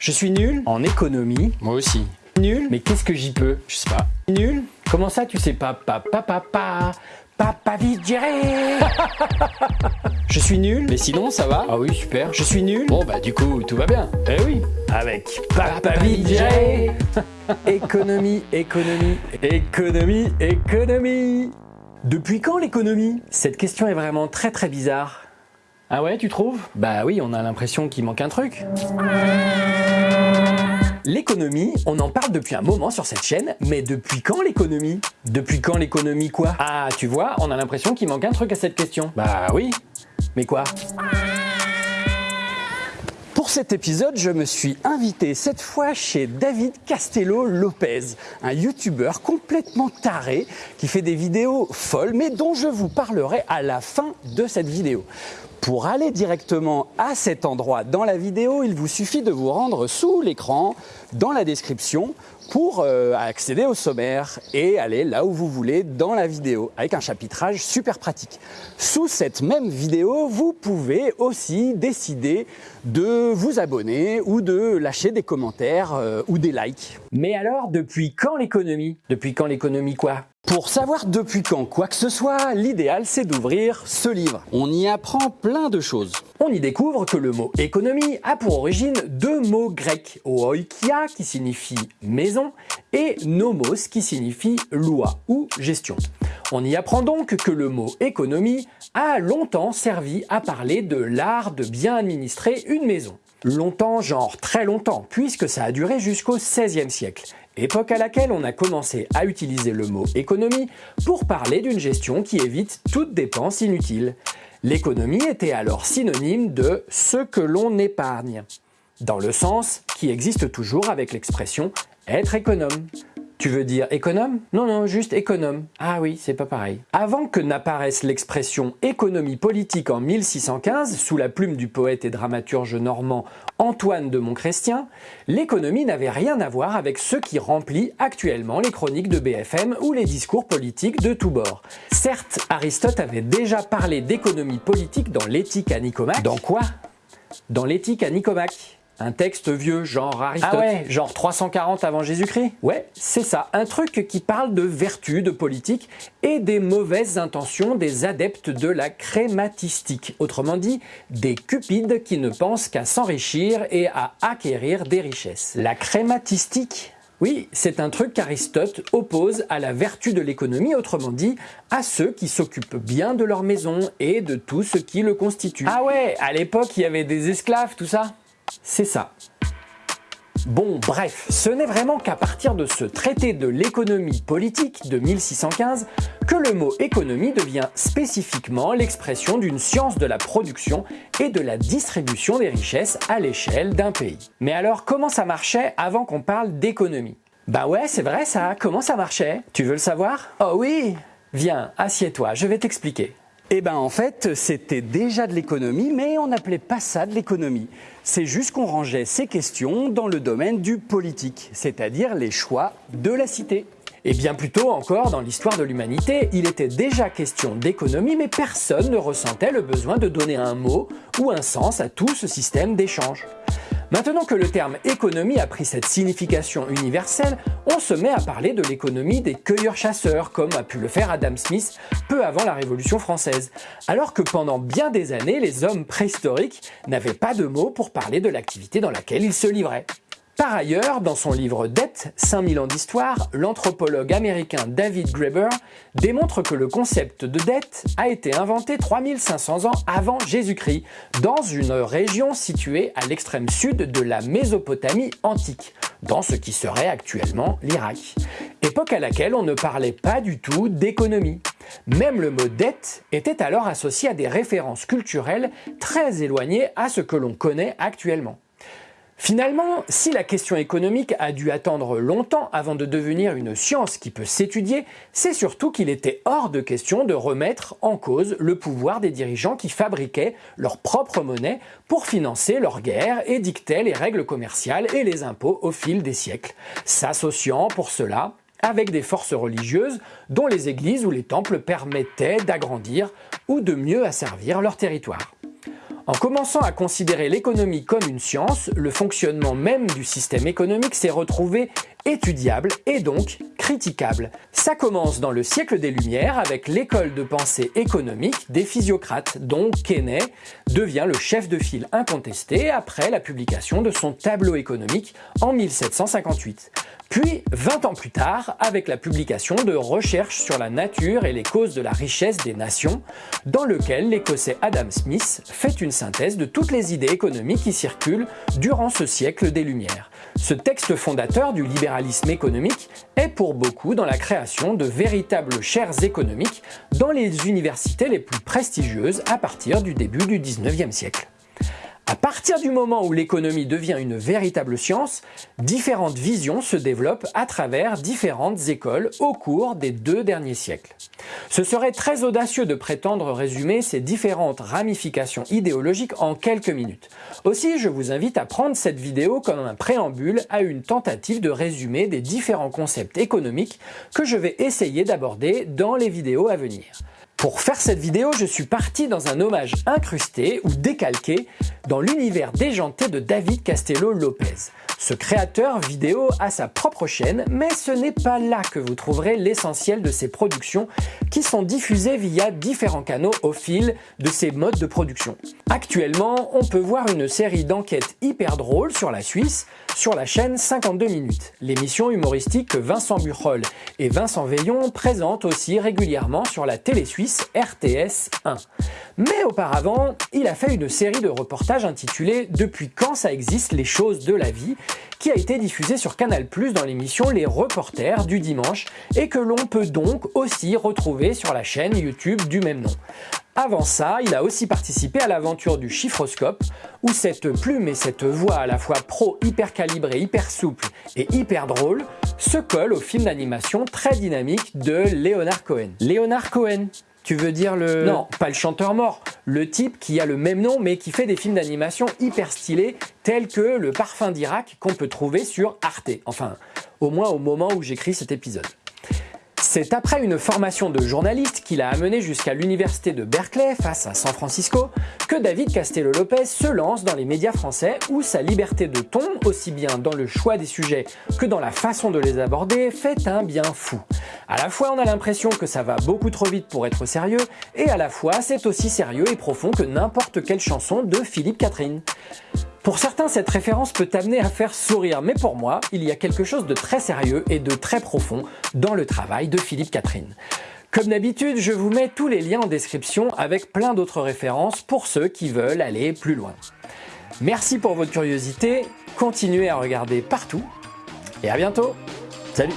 Je suis nul. En économie. Moi aussi. Nul. Mais qu'est-ce que j'y peux? Je sais pas. Nul. Comment ça tu sais pas? Papa, papa, papa vite gérer Je suis nul. Mais sinon, ça va? Ah oui, super. Je suis nul. Bon, bah du coup, tout va bien. Eh oui. Avec papa vite gérer Économie, économie, économie, économie. Depuis quand l'économie? Cette question est vraiment très très bizarre. Ah ouais, tu trouves? Bah oui, on a l'impression qu'il manque un truc. L'économie, on en parle depuis un moment sur cette chaîne, mais depuis quand l'économie? Depuis quand l'économie quoi? Ah, tu vois, on a l'impression qu'il manque un truc à cette question. Bah oui. Mais quoi? Pour cet épisode, je me suis invité cette fois chez David Castello Lopez, un youtubeur complètement taré qui fait des vidéos folles mais dont je vous parlerai à la fin de cette vidéo. Pour aller directement à cet endroit dans la vidéo, il vous suffit de vous rendre sous l'écran, dans la description, pour euh, accéder au sommaire et aller là où vous voulez dans la vidéo, avec un chapitrage super pratique. Sous cette même vidéo, vous pouvez aussi décider de vous abonner ou de lâcher des commentaires euh, ou des likes. Mais alors, depuis quand l'économie? Depuis quand l'économie quoi? Pour savoir depuis quand quoi que ce soit, l'idéal c'est d'ouvrir ce livre. On y apprend plein de choses. On y découvre que le mot économie a pour origine deux mots grecs, oikia qui signifie maison et nomos qui signifie loi ou gestion. On y apprend donc que le mot économie a longtemps servi à parler de l'art de bien administrer une maison. Longtemps, genre très longtemps, puisque ça a duré jusqu'au XVIe siècle époque à laquelle on a commencé à utiliser le mot économie pour parler d'une gestion qui évite toute dépense inutile. L'économie était alors synonyme de ce que l'on épargne, dans le sens qui existe toujours avec l'expression être économe. Tu veux dire économe? Non, non, juste économe. Ah oui, c'est pas pareil. Avant que n'apparaisse l'expression économie politique en 1615, sous la plume du poète et dramaturge normand Antoine de Montchrestien, l'économie n'avait rien à voir avec ce qui remplit actuellement les chroniques de BFM ou les discours politiques de tous bords. Certes, Aristote avait déjà parlé d'économie politique dans l'éthique à Nicomaque. Dans quoi? Dans l'éthique à Nicomaque. Un texte vieux, genre Aristote. Ah ouais, genre 340 avant Jésus-Christ? Ouais, c'est ça. Un truc qui parle de vertu, de politique et des mauvaises intentions des adeptes de la crématistique. Autrement dit, des cupides qui ne pensent qu'à s'enrichir et à acquérir des richesses. La crématistique? Oui, c'est un truc qu'Aristote oppose à la vertu de l'économie, autrement dit, à ceux qui s'occupent bien de leur maison et de tout ce qui le constitue. Ah ouais, à l'époque, il y avait des esclaves, tout ça? C'est ça. Bon, bref, ce n'est vraiment qu'à partir de ce traité de l'économie politique de 1615 que le mot économie devient spécifiquement l'expression d'une science de la production et de la distribution des richesses à l'échelle d'un pays. Mais alors, comment ça marchait avant qu'on parle d'économie? Bah ouais, c'est vrai ça, comment ça marchait? Tu veux le savoir? Oh oui Viens, assieds-toi, je vais t'expliquer. Eh ben en fait, c'était déjà de l'économie, mais on n'appelait pas ça de l'économie. C'est juste qu'on rangeait ces questions dans le domaine du politique, c'est-à-dire les choix de la cité. Et bien plus tôt encore, dans l'histoire de l'humanité, il était déjà question d'économie, mais personne ne ressentait le besoin de donner un mot ou un sens à tout ce système d'échange. Maintenant que le terme économie a pris cette signification universelle, on se met à parler de l'économie des cueilleurs-chasseurs, comme a pu le faire Adam Smith peu avant la Révolution française, alors que pendant bien des années, les hommes préhistoriques n'avaient pas de mots pour parler de l'activité dans laquelle ils se livraient. Par ailleurs, dans son livre Dette, 5000 ans d'histoire, l'anthropologue américain David Graeber démontre que le concept de dette a été inventé 3500 ans avant Jésus-Christ, dans une région située à l'extrême sud de la Mésopotamie antique, dans ce qui serait actuellement l'Irak. Époque à laquelle on ne parlait pas du tout d'économie. Même le mot dette était alors associé à des références culturelles très éloignées à ce que l'on connaît actuellement. Finalement, si la question économique a dû attendre longtemps avant de devenir une science qui peut s'étudier, c'est surtout qu'il était hors de question de remettre en cause le pouvoir des dirigeants qui fabriquaient leur propre monnaie pour financer leurs guerres et dictaient les règles commerciales et les impôts au fil des siècles, s'associant pour cela avec des forces religieuses dont les églises ou les temples permettaient d'agrandir ou de mieux asservir leur territoire. En commençant à considérer l'économie comme une science, le fonctionnement même du système économique s'est retrouvé étudiable et donc critiquable. Ça commence dans le siècle des Lumières avec l'école de pensée économique des physiocrates dont Keynes devient le chef de file incontesté après la publication de son tableau économique en 1758. Puis, 20 ans plus tard, avec la publication de Recherches sur la nature et les causes de la richesse des nations, dans lequel l'écossais Adam Smith fait une synthèse de toutes les idées économiques qui circulent durant ce siècle des Lumières. Ce texte fondateur du libéralisme économique est pour beaucoup dans la création de véritables chaires économiques dans les universités les plus prestigieuses à partir du début du 19e siècle. Partir du moment où l'économie devient une véritable science, différentes visions se développent à travers différentes écoles au cours des deux derniers siècles. Ce serait très audacieux de prétendre résumer ces différentes ramifications idéologiques en quelques minutes. Aussi, je vous invite à prendre cette vidéo comme un préambule à une tentative de résumer des différents concepts économiques que je vais essayer d'aborder dans les vidéos à venir. Pour faire cette vidéo, je suis parti dans un hommage incrusté ou décalqué dans l'univers déjanté de David Castello Lopez. Ce créateur vidéo a sa propre chaîne, mais ce n'est pas là que vous trouverez l'essentiel de ses productions qui sont diffusées via différents canaux au fil de ses modes de production. Actuellement, on peut voir une série d'enquêtes hyper drôles sur la Suisse sur la chaîne 52 minutes, l'émission humoristique que Vincent Burchol et Vincent Veillon présentent aussi régulièrement sur la télé suisse RTS 1. Mais auparavant, il a fait une série de reportages intitulée « Depuis quand ça existe les choses de la vie ?» qui a été diffusée sur Canal+, dans l'émission Les Reporters du dimanche et que l'on peut donc aussi retrouver sur la chaîne YouTube du même nom. Avant ça, il a aussi participé à l'aventure du chiffroscope, où cette plume et cette voix à la fois pro, hyper calibrée, hyper souple et hyper drôle se collent au film d'animation très dynamique de Leonard Cohen. Leonard Cohen, tu veux dire le... Non, pas le chanteur mort, le type qui a le même nom mais qui fait des films d'animation hyper stylés tels que Le Parfum d'Irak qu'on peut trouver sur Arte. Enfin, au moins au moment où j'écris cet épisode. C'est après une formation de journaliste qu'il a amené jusqu'à l'université de Berkeley face à San Francisco que David Castello Lopez se lance dans les médias français où sa liberté de ton, aussi bien dans le choix des sujets que dans la façon de les aborder, fait un bien fou. À la fois on a l'impression que ça va beaucoup trop vite pour être sérieux et à la fois c'est aussi sérieux et profond que n'importe quelle chanson de Philippe Catherine. Pour certains, cette référence peut amener à faire sourire, mais pour moi, il y a quelque chose de très sérieux et de très profond dans le travail de Philippe Catherine. Comme d'habitude, je vous mets tous les liens en description avec plein d'autres références pour ceux qui veulent aller plus loin. Merci pour votre curiosité, continuez à regarder partout et à bientôt Salut